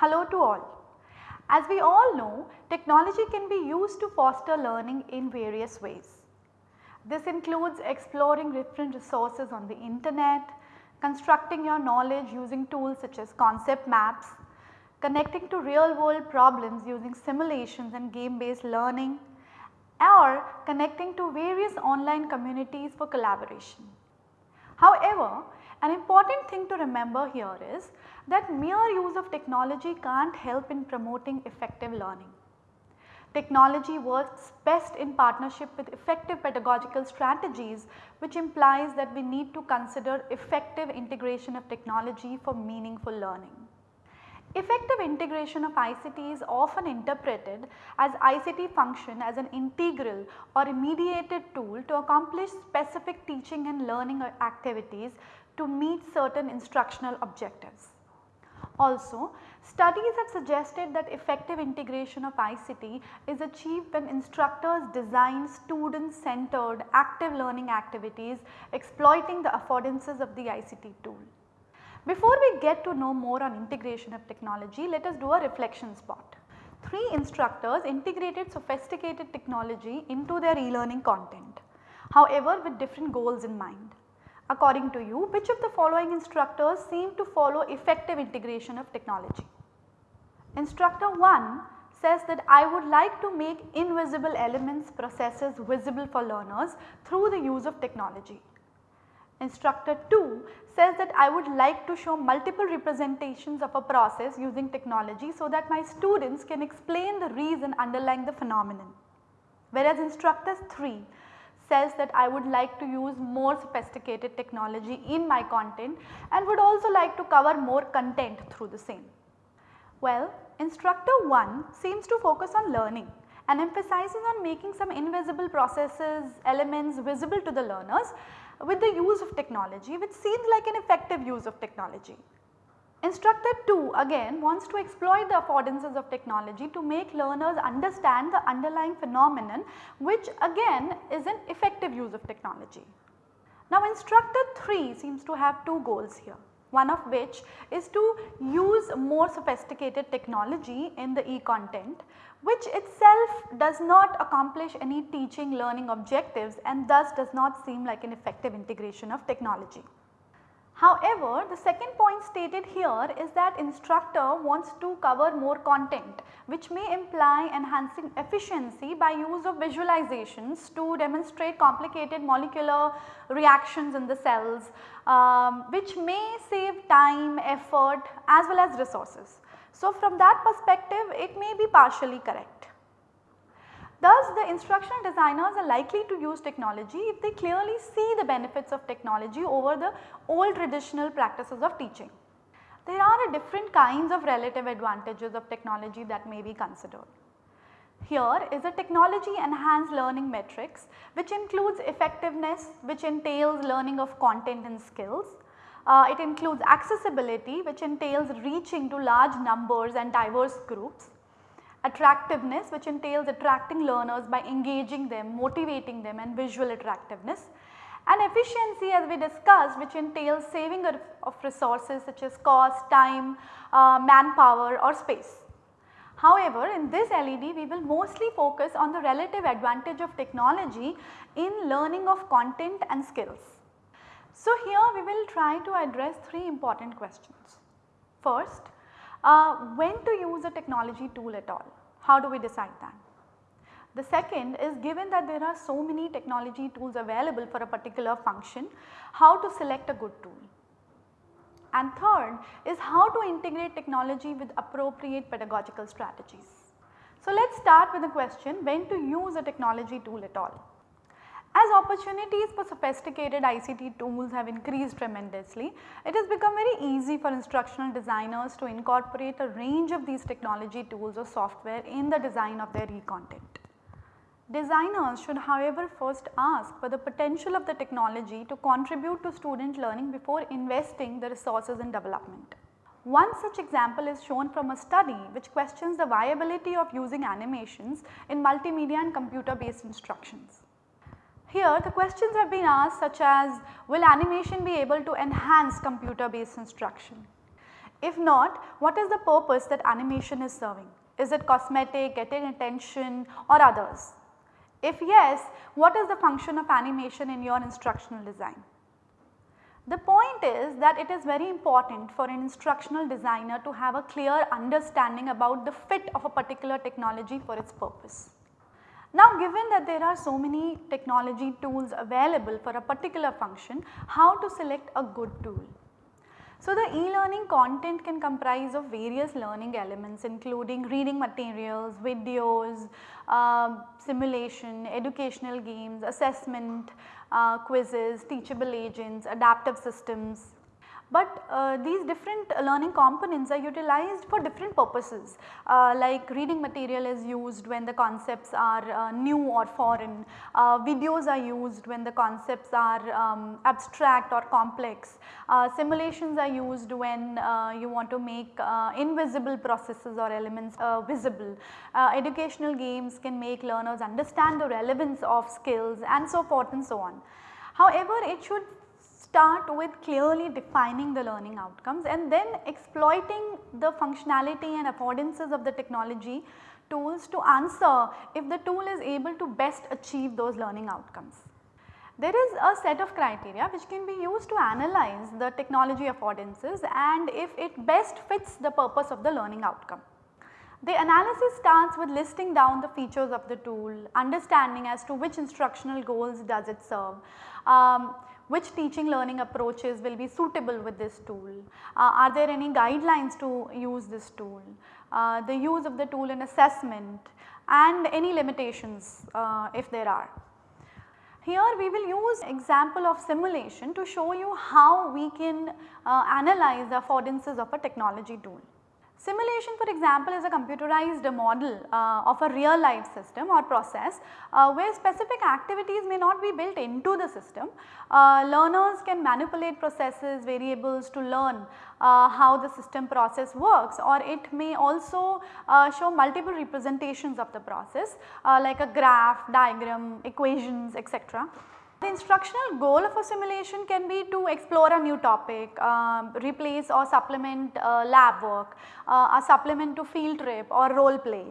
Hello to all. As we all know, technology can be used to foster learning in various ways. This includes exploring different resources on the internet, constructing your knowledge using tools such as concept maps, connecting to real world problems using simulations and game based learning or connecting to various online communities for collaboration. However, an important thing to remember here is that mere use of technology can't help in promoting effective learning. Technology works best in partnership with effective pedagogical strategies which implies that we need to consider effective integration of technology for meaningful learning. Effective integration of ICT is often interpreted as ICT function as an integral or a mediated tool to accomplish specific teaching and learning activities to meet certain instructional objectives. Also, studies have suggested that effective integration of ICT is achieved when instructors design student centered active learning activities exploiting the affordances of the ICT tool. Before we get to know more on integration of technology, let us do a reflection spot. Three instructors integrated sophisticated technology into their e-learning content, however with different goals in mind. According to you, which of the following instructors seem to follow effective integration of technology? Instructor 1 says that I would like to make invisible elements processes visible for learners through the use of technology. Instructor 2 says that I would like to show multiple representations of a process using technology so that my students can explain the reason underlying the phenomenon. Whereas instructor 3 says that I would like to use more sophisticated technology in my content and would also like to cover more content through the same. Well, instructor 1 seems to focus on learning and emphasizing on making some invisible processes, elements visible to the learners with the use of technology which seems like an effective use of technology. Instructor 2 again wants to exploit the affordances of technology to make learners understand the underlying phenomenon which again is an effective use of technology. Now instructor 3 seems to have two goals here one of which is to use more sophisticated technology in the e-content which itself does not accomplish any teaching learning objectives and thus does not seem like an effective integration of technology. However, the second point stated here is that instructor wants to cover more content which may imply enhancing efficiency by use of visualizations to demonstrate complicated molecular reactions in the cells um, which may save time, effort as well as resources. So, from that perspective it may be partially correct. Thus, the instructional designers are likely to use technology if they clearly see the benefits of technology over the old traditional practices of teaching. There are different kinds of relative advantages of technology that may be considered. Here is a technology enhanced learning metrics which includes effectiveness which entails learning of content and skills, uh, it includes accessibility which entails reaching to large numbers and diverse groups, attractiveness which entails attracting learners by engaging them, motivating them and visual attractiveness and efficiency as we discussed which entails saving of resources such as cost, time, uh, manpower or space. However, in this LED we will mostly focus on the relative advantage of technology in learning of content and skills. So, here we will try to address 3 important questions. First, uh, when to use a technology tool at all? How do we decide that? The second is given that there are so many technology tools available for a particular function, how to select a good tool? And third is how to integrate technology with appropriate pedagogical strategies. So, let us start with the question when to use a technology tool at all. As opportunities for sophisticated ICT tools have increased tremendously, it has become very easy for instructional designers to incorporate a range of these technology tools or software in the design of their e-content. Designers should however first ask for the potential of the technology to contribute to student learning before investing the resources in development. One such example is shown from a study which questions the viability of using animations in multimedia and computer based instructions. Here the questions have been asked such as will animation be able to enhance computer based instruction? If not, what is the purpose that animation is serving? Is it cosmetic, getting attention or others? If yes, what is the function of animation in your instructional design? The point is that it is very important for an instructional designer to have a clear understanding about the fit of a particular technology for its purpose. Now given that there are so many technology tools available for a particular function, how to select a good tool? So, the e-learning content can comprise of various learning elements including reading materials, videos, uh, simulation, educational games, assessment, uh, quizzes, teachable agents, adaptive systems, but uh, these different learning components are utilized for different purposes. Uh, like reading material is used when the concepts are uh, new or foreign, uh, videos are used when the concepts are um, abstract or complex, uh, simulations are used when uh, you want to make invisible processes or elements visible, educational games can make learners understand the relevance of skills and so forth and so on. However, it should start with clearly defining the learning outcomes and then exploiting the functionality and affordances of the technology tools to answer if the tool is able to best achieve those learning outcomes. There is a set of criteria which can be used to analyze the technology affordances and if it best fits the purpose of the learning outcome. The analysis starts with listing down the features of the tool, understanding as to which instructional goals does it serve, um, which teaching learning approaches will be suitable with this tool, uh, are there any guidelines to use this tool, uh, the use of the tool in assessment and any limitations uh, if there are. Here we will use example of simulation to show you how we can uh, analyze the affordances of a technology tool. Simulation for example is a computerized model uh, of a real life system or process uh, where specific activities may not be built into the system. Uh, learners can manipulate processes, variables to learn uh, how the system process works or it may also uh, show multiple representations of the process uh, like a graph, diagram, equations etc. The instructional goal of a simulation can be to explore a new topic, uh, replace or supplement uh, lab work, uh, a supplement to field trip or role play.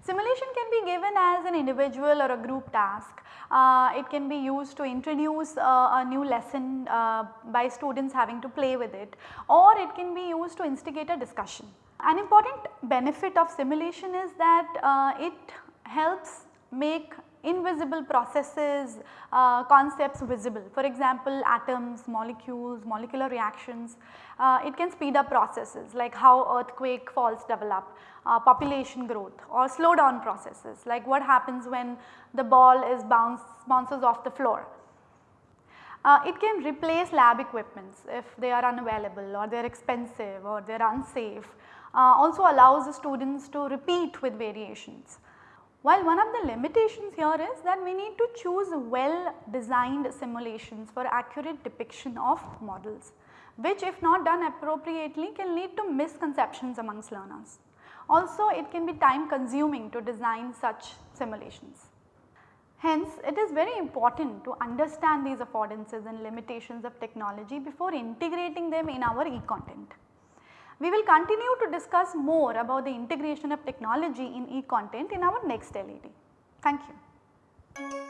Simulation can be given as an individual or a group task. Uh, it can be used to introduce uh, a new lesson uh, by students having to play with it or it can be used to instigate a discussion. An important benefit of simulation is that it helps make invisible processes, uh, concepts visible. For example, atoms, molecules, molecular reactions, uh, it can speed up processes like how earthquake faults develop, uh, population growth or slow down processes like what happens when the ball is bounce, bounces off the floor. Uh, it can replace lab equipments if they are unavailable or they are expensive or they are unsafe. Uh, also allows the students to repeat with variations. While one of the limitations here is that we need to choose well designed simulations for accurate depiction of models which if not done appropriately can lead to misconceptions amongst learners. Also it can be time consuming to design such simulations. Hence it is very important to understand these affordances and limitations of technology before integrating them in our e-content. We will continue to discuss more about the integration of technology in e-content in our next LED. Thank you.